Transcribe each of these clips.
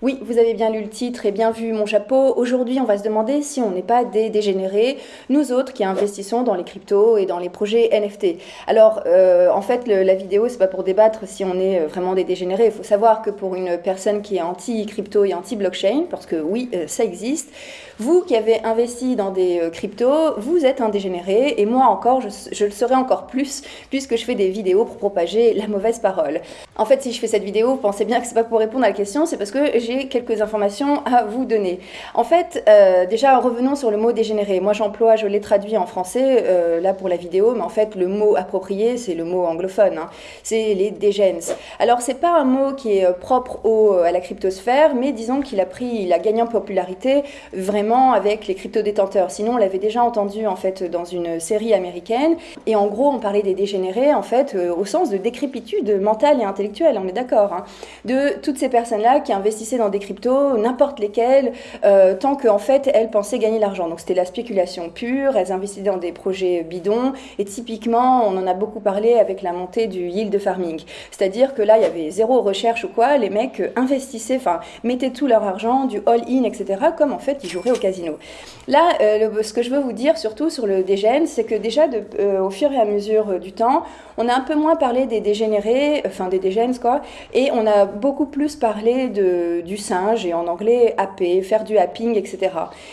Oui, vous avez bien lu le titre et bien vu mon chapeau. Aujourd'hui, on va se demander si on n'est pas des dégénérés, nous autres qui investissons dans les cryptos et dans les projets NFT. Alors, euh, en fait, la vidéo, c'est pas pour débattre si on est euh, vraiment des dégénérés. Il faut savoir que pour une personne qui est anti-crypto et anti-blockchain, parce que oui, euh, ça existe, vous qui avez investi dans des cryptos, vous êtes un dégénéré et moi encore, je, le serai encore plus puisque je fais des vidéos pour propager la mauvaise parole. En fait, si je fais cette vidéo, pensez bien que c'est pas pour répondre à la question, c'est parce que j'ai quelques informations à vous donner. En fait, euh, déjà, revenons sur le mot dégénéré. Moi, j'emploie, je l'ai traduit en français, euh, là pour la vidéo, mais en fait, le mot approprié, c'est le mot anglophone. Hein. C'est les dégens. Alors, c'est pas un mot qui est euh, propre au, à la cryptosphère, mais disons qu'il a pris, il a gagné en popularité vraiment avec les crypto-détenteurs. Sinon, on l'avait déjà entendu, en fait, dans une série américaine. Et en gros, on parlait des dégénérés, en fait, au sens de décrépitude mentale et intellectuelle, on est d'accord. Hein. De toutes ces personnes-là qui investissaient dans des cryptos, n'importe lesquelles, euh, tant qu'en fait, elles pensaient gagner l'argent. Donc c'était la spéculation pure, elles investissaient dans des projets bidons, et typiquement, on en a beaucoup parlé avec la montée du yield farming. C'est-à-dire que là, il y avait zéro recherche ou quoi, les mecs investissaient, enfin, mettaient tout leur argent, du all-in, etc., comme en fait, ils joueraient au casino. Là, euh, ce que je veux vous dire, surtout sur le dégène, c'est que déjà, euh, au fur et à mesure du temps, on a un peu moins parlé des dégénérés, enfin des dégènes, quoi, et on a beaucoup plus parlé de, du singe, et en anglais AP, faire du happing, etc.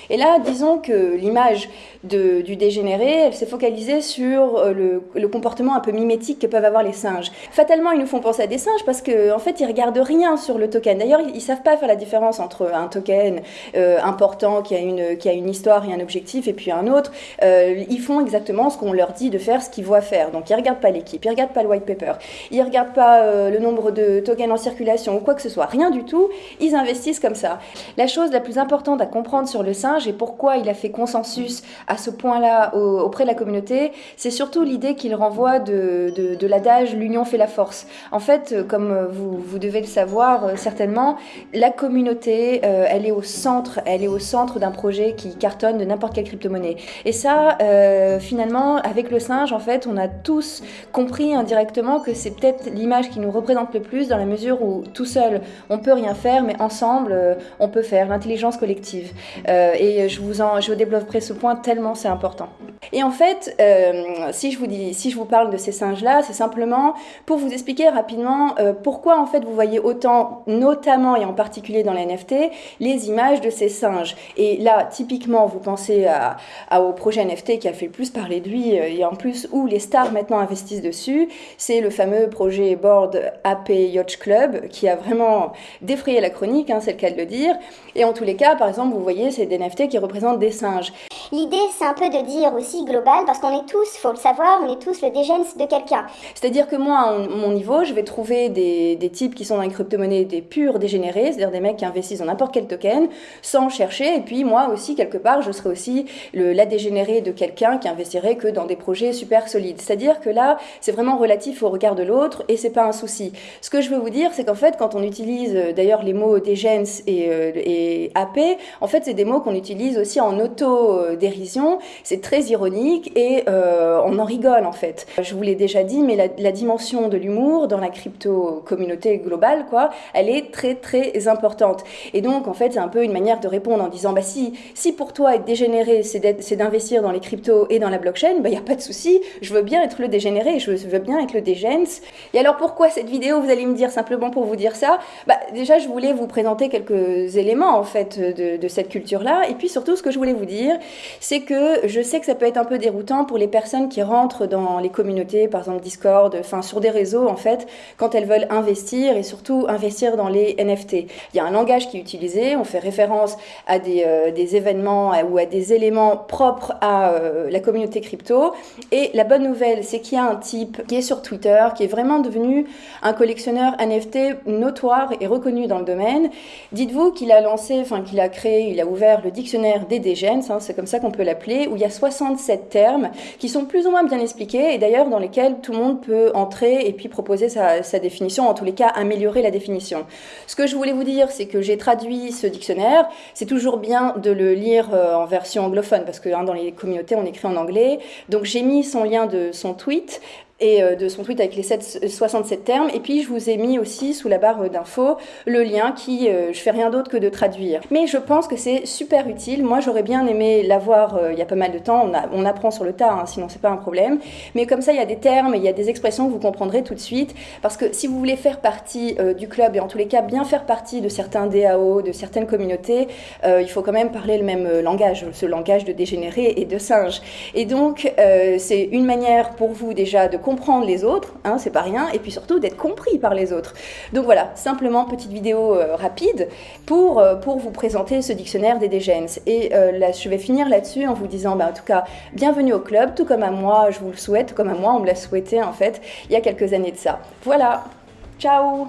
Et là, disons que l'image du dégénéré, elle s'est focalisée sur euh, le, comportement un peu mimétique que peuvent avoir les singes. Fatalement, ils nous font penser à des singes parce qu'en en fait, ils regardent rien sur le token. D'ailleurs, ils, ne savent pas faire la différence entre un token euh, important qui a, une, qui a une histoire et un objectif et puis un autre. Euh, ils font exactement ce qu'on leur dit de faire, ce qu'ils voient faire. Donc, ils regardent pas l'équipe, ils regardent pas le white paper, ils regardent pas le nombre de tokens en circulation ou quoi que ce soit. Rien du tout. Investissent comme ça. La chose la plus importante à comprendre sur le singe et pourquoi il a fait consensus à ce point-là auprès de la communauté, c'est surtout l'idée qu'il renvoie de, l'adage l'union fait la force. En fait, comme vous, vous devez le savoir euh, certainement, la communauté, euh, elle est au centre, elle est au centre d'un projet qui cartonne de n'importe quelle crypto-monnaie. Et ça, euh, finalement, avec le singe, en fait, on a tous compris indirectement que c'est peut-être l'image qui nous représente le plus dans la mesure où tout seul, on peut rien faire, mais ensemble, on peut faire l'intelligence collective. et je vous en, je développerai ce point tellement c'est important. Et en fait, euh, si, je vous dis, si je vous parle de ces singes-là, c'est simplement pour vous expliquer rapidement euh, pourquoi en fait vous voyez autant, notamment et en particulier dans les NFT, les images de ces singes. Et là, typiquement, vous pensez à, au projet NFT qui a fait le plus parler de lui euh, et en plus où les stars maintenant investissent dessus, c'est le fameux projet Board AP Yacht Club qui a vraiment défrayé la chronique, hein, c'est le cas de le dire. Et en tous les cas, par exemple, vous voyez, c'est des NFT qui représentent des singes. L'idée, c'est un peu de dire aussi global, parce qu'on est tous, faut le savoir, on est tous le dégène de quelqu'un. C'est-à-dire que moi, à mon niveau, je vais trouver des, des types qui sont dans les crypto-monnaies des purs dégénérés, c'est-à-dire des mecs qui investissent dans n'importe quel token, sans chercher, et puis moi aussi, quelque part, je serai aussi le, la dégénérée de quelqu'un qui investirait que dans des projets super solides. C'est-à-dire que là, c'est vraiment relatif au regard de l'autre, et c'est pas un souci. Ce que je veux vous dire, c'est qu'en fait, quand on utilise euh, d'ailleurs les mots dégènes et, euh, et AP, en fait, c'est des mots qu'on utilise aussi en auto-dérision, c'est très ironique et euh, on en rigole en fait. Je vous l'ai déjà dit, mais la, dimension de l'humour dans la crypto-communauté globale, quoi, elle est très très importante. Et donc en fait, c'est un peu une manière de répondre en disant, bah si, si pour toi être dégénéré, c'est d'investir dans les cryptos et dans la blockchain, bah il n'y a pas de souci, je veux bien être le dégénéré, je veux bien être le dégence. Et alors pourquoi cette vidéo, vous allez me dire simplement pour vous dire ça Bah déjà, je voulais vous présenter quelques éléments en fait de, cette culture-là, et puis surtout ce que je voulais vous dire, c'est que je sais que ça peut être un peu déroutant pour les personnes qui rentrent dans les communautés, par exemple Discord, enfin sur des réseaux en fait, quand elles veulent investir et surtout investir dans les NFT. Il y a un langage qui est utilisé, on fait référence à des, euh, événements ou à des éléments propres à euh, la communauté crypto. Et la bonne nouvelle, c'est qu'il y a un type qui est sur Twitter, qui est vraiment devenu un collectionneur NFT notoire et reconnu dans le domaine. Dites-vous qu'il a lancé, enfin qu'il a créé, il a ouvert le dictionnaire des dégens, hein, c'est comme ça qu'on peut l'appeler, où il y a 60 sept termes qui sont plus ou moins bien expliqués et d'ailleurs dans lesquels tout le monde peut entrer et puis proposer sa, définition, en tous les cas améliorer la définition. Ce que je voulais vous dire, c'est que j'ai traduit ce dictionnaire. C'est toujours bien de le lire euh, en version anglophone parce que hein, dans les communautés on écrit en anglais. Donc j'ai mis son lien de son tweet et euh, de son tweet avec les 67 termes. Et puis je vous ai mis aussi sous la barre d'infos le lien qui, euh, je fais rien d'autre que de traduire. Mais je pense que c'est super utile. Moi j'aurais bien aimé l'avoir euh, il y a pas mal de temps. On, apprend sur le tas, hein, sinon c'est pas un problème. Mais comme ça il y a des termes, il y a des expressions que vous comprendrez tout de suite. Parce que si vous voulez faire partie du club et en tous les cas bien faire partie de certains DAO, de certaines communautés, il faut quand même parler le même langage, ce langage de dégénéré et de singe. Et donc c'est une manière pour vous déjà de comprendre les autres, hein, c'est pas rien, et puis surtout d'être compris par les autres. Donc voilà, simplement petite vidéo euh, rapide pour, euh, pour vous présenter ce dictionnaire des dégens. Et euh, je vais finir là-dessus en vous disant, bah, en tout cas, bienvenue au club, tout comme à moi, je vous le souhaite, comme à moi, on me l'a souhaité en fait, il y a quelques années de ça. Voilà, ciao